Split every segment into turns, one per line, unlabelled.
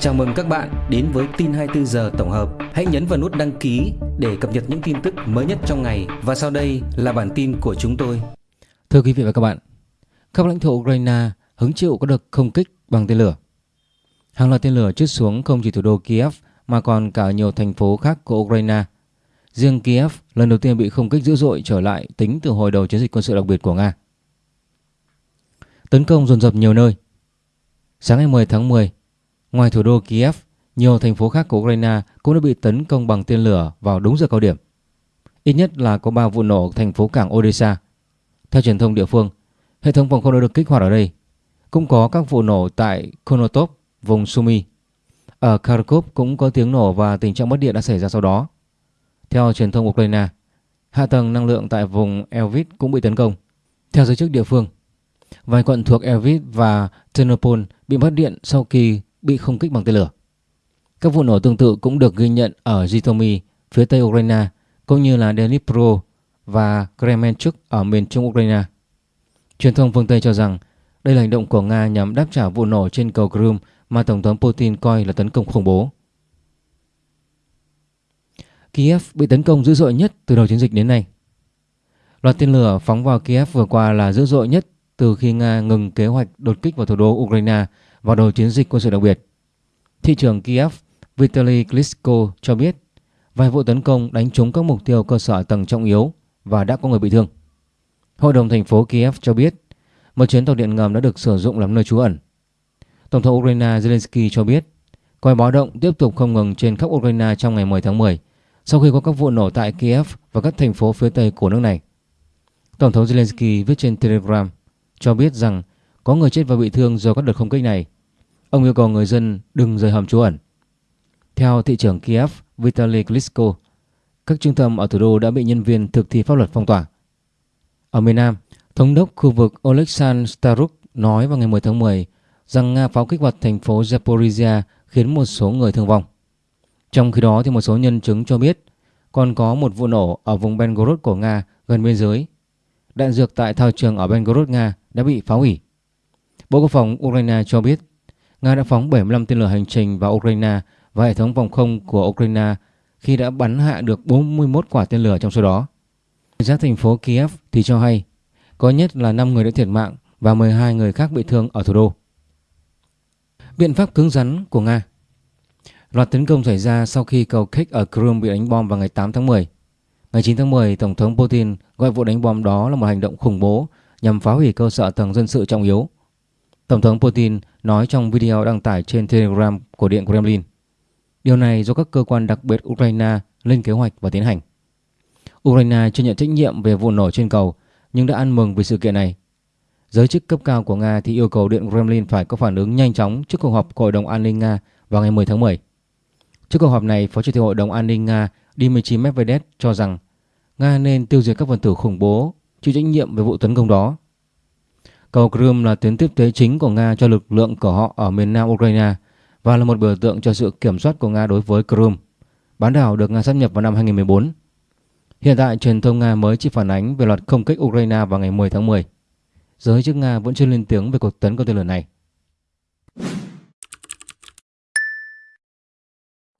Chào mừng các bạn đến với tin 24 giờ tổng hợp. Hãy nhấn vào nút đăng ký để cập nhật những tin tức mới nhất trong ngày và sau đây là bản tin của chúng tôi.
Thưa quý vị và các bạn, các lãnh thổ Ukraine hứng chịu có đợt không kích bằng tên lửa. Hàng loạt tên lửa trút xuống không chỉ thủ đô Kiev mà còn cả nhiều thành phố khác của Ukraine. Riêng Kiev lần đầu tiên bị không kích dữ dội trở lại tính từ hồi đầu chiến dịch quân sự đặc biệt của Nga. Tấn công dồn dập nhiều nơi. Sáng ngày 10 tháng 10, ngoài thủ đô Kiev, nhiều thành phố khác của Ukraine cũng đã bị tấn công bằng tên lửa vào đúng giờ cao điểm. Ít nhất là có 3 vụ nổ thành phố cảng Odessa. Theo truyền thông địa phương, hệ thống phòng không đã được kích hoạt ở đây. Cũng có các vụ nổ tại Konotop, vùng Sumy. Ở Kharkov cũng có tiếng nổ và tình trạng mất điện đã xảy ra sau đó. Theo truyền thông Ukraine, hạ tầng năng lượng tại vùng Elvit cũng bị tấn công. Theo giới chức địa phương, vài quận thuộc Elvit và Ternopil bị mất điện sau khi bị không kích bằng tên lửa. Các vụ nổ tương tự cũng được ghi nhận ở Zhytomyr, phía tây Ukraine, cũng như là Dnipro và Kremenchuk ở miền trung Ukraine. Truyền thông phương Tây cho rằng đây là hành động của Nga nhằm đáp trả vụ nổ trên cầu Crimea mà Tổng thống Putin coi là tấn công khủng bố. Kiev bị tấn công dữ dội nhất từ đầu chiến dịch đến nay. Loạt tên lửa phóng vào Kiev vừa qua là dữ dội nhất từ khi Nga ngừng kế hoạch đột kích vào thủ đô Ukraine vào đầu chiến dịch quân sự đặc biệt. Thị trưởng Kiev Vitaly Klitschko cho biết, vài vụ tấn công đánh trúng các mục tiêu cơ sở tầng trọng yếu và đã có người bị thương. Hội đồng thành phố Kiev cho biết, một chuyến tàu điện ngầm đã được sử dụng làm nơi trú ẩn. Tổng thống Ukraine Zelensky cho biết còi báo động tiếp tục không ngừng trên khắp Ukraine trong ngày 10 tháng 10 sau khi có các vụ nổ tại Kiev và các thành phố phía tây của nước này. Tổng thống Zelensky viết trên Telegram cho biết rằng có người chết và bị thương do các đợt không kích này. Ông yêu cầu người dân đừng rời hầm trú ẩn. Theo thị trưởng Kiev Vitaly Klitschko, các trung tâm ở thủ đô đã bị nhân viên thực thi pháp luật phong tỏa. Ở miền Nam, thống đốc khu vực Oleksandr Staruk nói vào ngày 10 tháng 10 rằng Nga pháo kích vào thành phố Zaporizhia khiến một số người thương vong. Trong khi đó thì một số nhân chứng cho biết còn có một vụ nổ ở vùng Belgorod của Nga gần biên giới. Đạn dược tại thao trường ở Belgorod, Nga đã bị phá hủy. Bộ Quốc phòng Ukraine cho biết Nga đã phóng 75 tên lửa hành trình vào Ukraine và hệ thống phòng không của Ukraine khi đã bắn hạ được 41 quả tên lửa trong số đó. Giác thành phố Kiev thì cho hay có nhất là 5 người đã thiệt mạng và 12 người khác bị thương ở thủ đô. Biện pháp cứng rắn của Nga Loạt tấn công xảy ra sau khi cầu Kek ở Crimea bị đánh bom vào ngày 8 tháng 10. Ngày 9 tháng 10, Tổng thống Putin gọi vụ đánh bom đó là một hành động khủng bố nhằm phá hủy cơ sở tầng dân sự trọng yếu. Tổng thống Putin nói trong video đăng tải trên Telegram của Điện Kremlin. Điều này do các cơ quan đặc biệt Ukraine lên kế hoạch và tiến hành. Ukraine chưa nhận trách nhiệm về vụ nổ trên cầu nhưng đã ăn mừng vì sự kiện này. Giới chức cấp cao của Nga thì yêu cầu Điện Kremlin phải có phản ứng nhanh chóng trước cuộc họp của Hội đồng An ninh Nga vào ngày 10 tháng 10. Trước cuộc họp này, Phó Chủ tịch Hội đồng An ninh Nga Dmitry Medvedev cho rằng Nga nên tiêu diệt các phần tử khủng bố chịu trách nhiệm về vụ tấn công đó. Cầu Crimea là tuyến tiếp tế chính của Nga cho lực lượng của họ ở miền nam Ukraine và là một biểu tượng cho sự kiểm soát của Nga đối với Crimea, bán đảo được Nga sát nhập vào năm 2014. Hiện tại, truyền thông Nga mới chỉ phản ánh về loạt không kích Ukraine vào ngày 10 tháng 10. Giới chức Nga vẫn chưa lên tiếng về cuộc tấn công tên lửa này.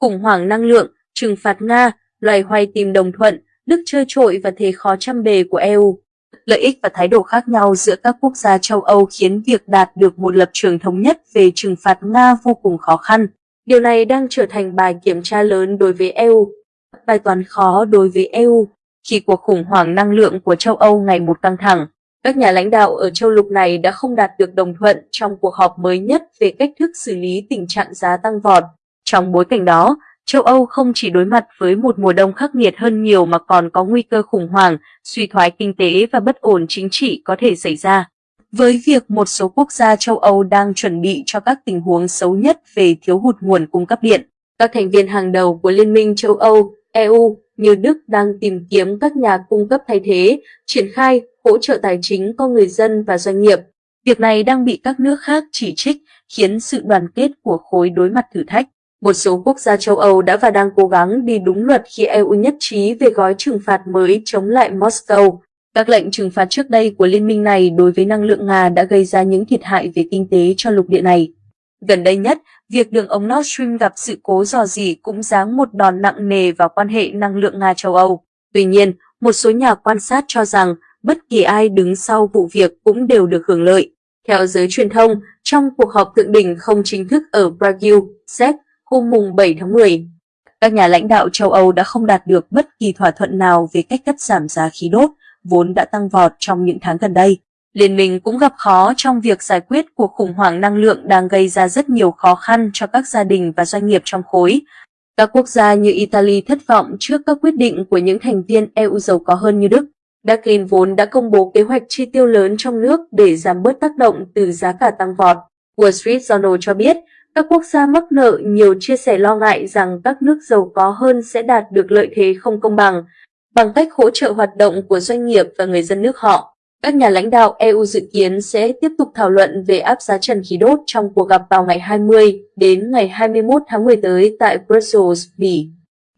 khủng hoảng năng lượng, trừng phạt Nga, loài hoay tìm đồng thuận, Đức chơi trội và thế khó trăm bề của EU. Lợi ích và thái độ khác nhau giữa các quốc gia châu Âu khiến việc đạt được một lập trường thống nhất về trừng phạt Nga vô cùng khó khăn. Điều này đang trở thành bài kiểm tra lớn đối với EU, bài toán khó đối với EU khi cuộc khủng hoảng năng lượng của châu Âu ngày một căng thẳng. Các nhà lãnh đạo ở châu lục này đã không đạt được đồng thuận trong cuộc họp mới nhất về cách thức xử lý tình trạng giá tăng vọt. Trong bối cảnh đó, châu Âu không chỉ đối mặt với một mùa đông khắc nghiệt hơn nhiều mà còn có nguy cơ khủng hoảng, suy thoái kinh tế và bất ổn chính trị có thể xảy ra. Với việc một số quốc gia châu Âu đang chuẩn bị cho các tình huống xấu nhất về thiếu hụt nguồn cung cấp điện, các thành viên hàng đầu của Liên minh châu Âu, EU như Đức đang tìm kiếm các nhà cung cấp thay thế, triển khai hỗ trợ tài chính cho người dân và doanh nghiệp. Việc này đang bị các nước khác chỉ trích, khiến sự đoàn kết của khối đối mặt thử thách. Một số quốc gia châu Âu đã và đang cố gắng đi đúng luật khi EU nhất trí về gói trừng phạt mới chống lại Moscow. Các lệnh trừng phạt trước đây của liên minh này đối với năng lượng Nga đã gây ra những thiệt hại về kinh tế cho lục địa này. Gần đây nhất, việc đường ống Nord Stream gặp sự cố dò dỉ cũng giáng một đòn nặng nề vào quan hệ năng lượng Nga-châu Âu. Tuy nhiên, một số nhà quan sát cho rằng bất kỳ ai đứng sau vụ việc cũng đều được hưởng lợi. Theo giới truyền thông, trong cuộc họp thượng đỉnh không chính thức ở Brazil, Séc, hôm mùng 7 tháng 10, các nhà lãnh đạo châu Âu đã không đạt được bất kỳ thỏa thuận nào về cách cắt giảm giá khí đốt, vốn đã tăng vọt trong những tháng gần đây. Liên minh cũng gặp khó trong việc giải quyết cuộc khủng hoảng năng lượng đang gây ra rất nhiều khó khăn cho các gia đình và doanh nghiệp trong khối. Các quốc gia như Italy thất vọng trước các quyết định của những thành viên EU giàu có hơn như Đức. Berlin vốn đã công bố kế hoạch chi tiêu lớn trong nước để giảm bớt tác động từ giá cả tăng vọt. Wall Street Journal cho biết, các quốc gia mắc nợ nhiều chia sẻ lo ngại rằng các nước giàu có hơn sẽ đạt được lợi thế không công bằng bằng cách hỗ trợ hoạt động của doanh nghiệp và người dân nước họ. Các nhà lãnh đạo EU dự kiến sẽ tiếp tục thảo luận về áp giá trần khí đốt trong cuộc gặp vào ngày 20 đến ngày 21 tháng 10 tới tại Brussels, Bỉ.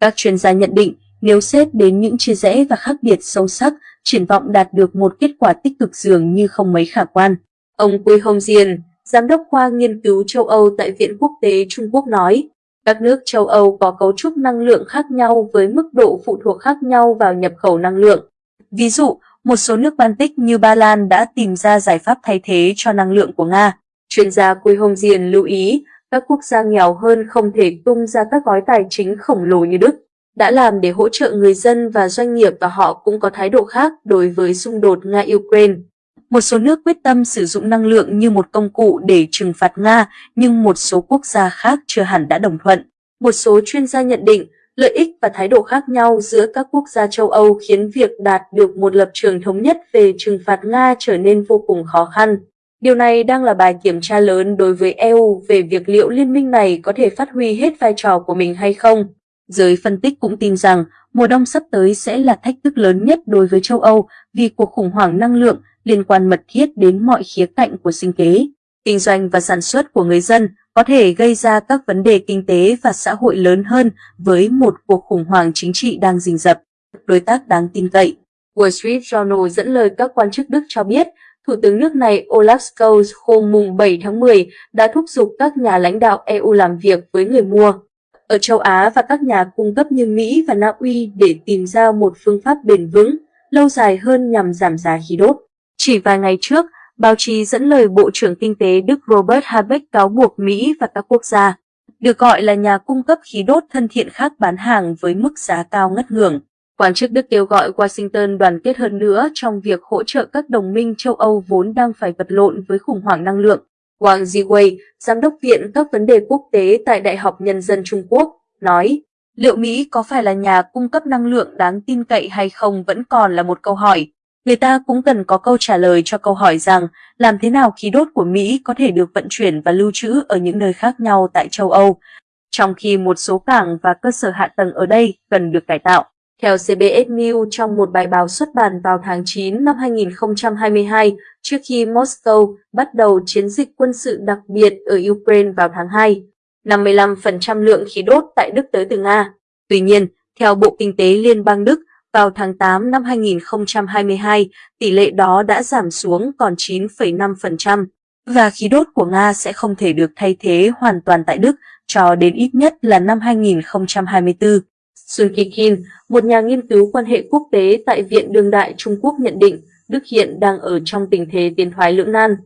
Các chuyên gia nhận định nếu xét đến những chia rẽ và khác biệt sâu sắc, triển vọng đạt được một kết quả tích cực dường như không mấy khả quan. Ông Quy Hồng Diên, Giám đốc khoa nghiên cứu châu Âu tại Viện Quốc tế Trung Quốc nói, các nước châu Âu có cấu trúc năng lượng khác nhau với mức độ phụ thuộc khác nhau vào nhập khẩu năng lượng. Ví dụ, một số nước Baltic như Ba Lan đã tìm ra giải pháp thay thế cho năng lượng của Nga. Chuyên gia Quy Hồng Diền lưu ý, các quốc gia nghèo hơn không thể tung ra các gói tài chính khổng lồ như Đức, đã làm để hỗ trợ người dân và doanh nghiệp và họ cũng có thái độ khác đối với xung đột Nga-Ukraine. Một số nước quyết tâm sử dụng năng lượng như một công cụ để trừng phạt Nga, nhưng một số quốc gia khác chưa hẳn đã đồng thuận. Một số chuyên gia nhận định, lợi ích và thái độ khác nhau giữa các quốc gia châu Âu khiến việc đạt được một lập trường thống nhất về trừng phạt Nga trở nên vô cùng khó khăn. Điều này đang là bài kiểm tra lớn đối với EU về việc liệu liên minh này có thể phát huy hết vai trò của mình hay không. Giới phân tích cũng tin rằng mùa đông sắp tới sẽ là thách thức lớn nhất đối với châu Âu vì cuộc khủng hoảng năng lượng liên quan mật thiết đến mọi khía cạnh của sinh kế, kinh doanh và sản xuất của người dân có thể gây ra các vấn đề kinh tế và xã hội lớn hơn với một cuộc khủng hoảng chính trị đang rình rập. Đối tác đáng tin cậy Wall Street Journal dẫn lời các quan chức Đức cho biết, Thủ tướng nước này Olaf Scholz hôm mùng 7 tháng 10 đã thúc giục các nhà lãnh đạo EU làm việc với người mua ở châu Á và các nhà cung cấp như Mỹ và Na Uy để tìm ra một phương pháp bền vững, lâu dài hơn nhằm giảm giá khí đốt. Chỉ vài ngày trước, báo chí dẫn lời Bộ trưởng Kinh tế Đức Robert Habeck cáo buộc Mỹ và các quốc gia, được gọi là nhà cung cấp khí đốt thân thiện khác bán hàng với mức giá cao ngất ngưỡng. Quan chức Đức kêu gọi Washington đoàn kết hơn nữa trong việc hỗ trợ các đồng minh châu Âu vốn đang phải vật lộn với khủng hoảng năng lượng. Wang Ziwei, Giám đốc Viện các vấn đề quốc tế tại Đại học Nhân dân Trung Quốc, nói, liệu Mỹ có phải là nhà cung cấp năng lượng đáng tin cậy hay không vẫn còn là một câu hỏi. Người ta cũng cần có câu trả lời cho câu hỏi rằng làm thế nào khí đốt của Mỹ có thể được vận chuyển và lưu trữ ở những nơi khác nhau tại châu Âu, trong khi một số cảng và cơ sở hạ tầng ở đây cần được cải tạo. Theo CBS News trong một bài báo xuất bản vào tháng 9 năm 2022, trước khi Moscow bắt đầu chiến dịch quân sự đặc biệt ở Ukraine vào tháng 2, 55% lượng khí đốt tại Đức tới từ Nga. Tuy nhiên, theo Bộ Kinh tế Liên bang Đức, vào tháng 8 năm 2022, tỷ lệ đó đã giảm xuống còn 9,5%, và khí đốt của Nga sẽ không thể được thay thế hoàn toàn tại Đức cho đến ít nhất là năm 2024. Sun Kikin, một nhà nghiên cứu quan hệ quốc tế tại Viện Đương đại Trung Quốc nhận định Đức hiện đang ở trong tình thế tiến thoái lưỡng nan.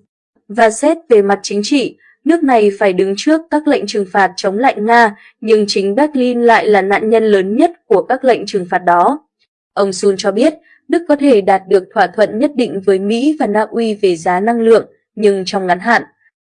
Và xét về mặt chính trị, nước này phải đứng trước các lệnh trừng phạt chống lại Nga, nhưng chính Berlin lại là nạn nhân lớn nhất của các lệnh trừng phạt đó. Ông Sun cho biết, Đức có thể đạt được thỏa thuận nhất định với Mỹ và Na Uy về giá năng lượng, nhưng trong ngắn hạn,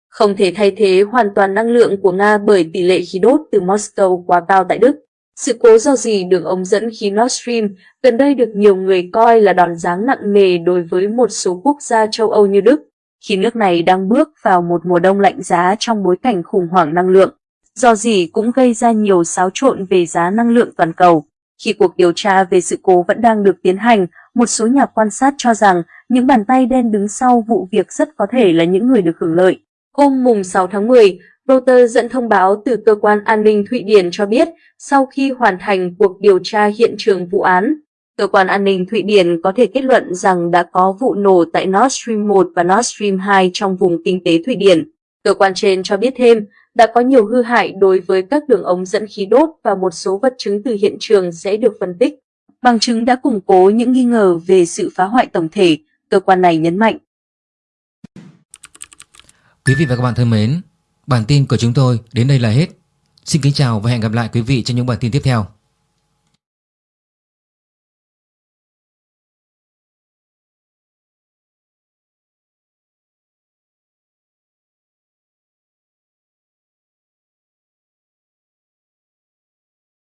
không thể thay thế hoàn toàn năng lượng của Nga bởi tỷ lệ khí đốt từ Moscow quá cao tại Đức. Sự cố do gì đường ống dẫn khí Nord Stream gần đây được nhiều người coi là đòn giáng nặng nề đối với một số quốc gia châu Âu như Đức, khi nước này đang bước vào một mùa đông lạnh giá trong bối cảnh khủng hoảng năng lượng. Do gì cũng gây ra nhiều xáo trộn về giá năng lượng toàn cầu. Khi cuộc điều tra về sự cố vẫn đang được tiến hành, một số nhà quan sát cho rằng những bàn tay đen đứng sau vụ việc rất có thể là những người được hưởng lợi. Hôm mùng 6 tháng 10, Reuters dẫn thông báo từ cơ quan an ninh Thụy Điển cho biết sau khi hoàn thành cuộc điều tra hiện trường vụ án, cơ quan an ninh Thụy Điển có thể kết luận rằng đã có vụ nổ tại Nord Stream 1 và Nord Stream 2 trong vùng kinh tế Thụy Điển. Cơ quan trên cho biết thêm, đã có nhiều hư hại đối với các đường ống dẫn khí đốt và một số vật chứng từ hiện trường sẽ được phân tích. Bằng chứng đã củng cố những nghi ngờ về sự phá hoại tổng thể, cơ quan này nhấn mạnh.
Quý vị và các bạn thân mến, bản tin của chúng tôi đến đây là hết. Xin kính chào và hẹn gặp lại quý vị trong những bản tin tiếp theo.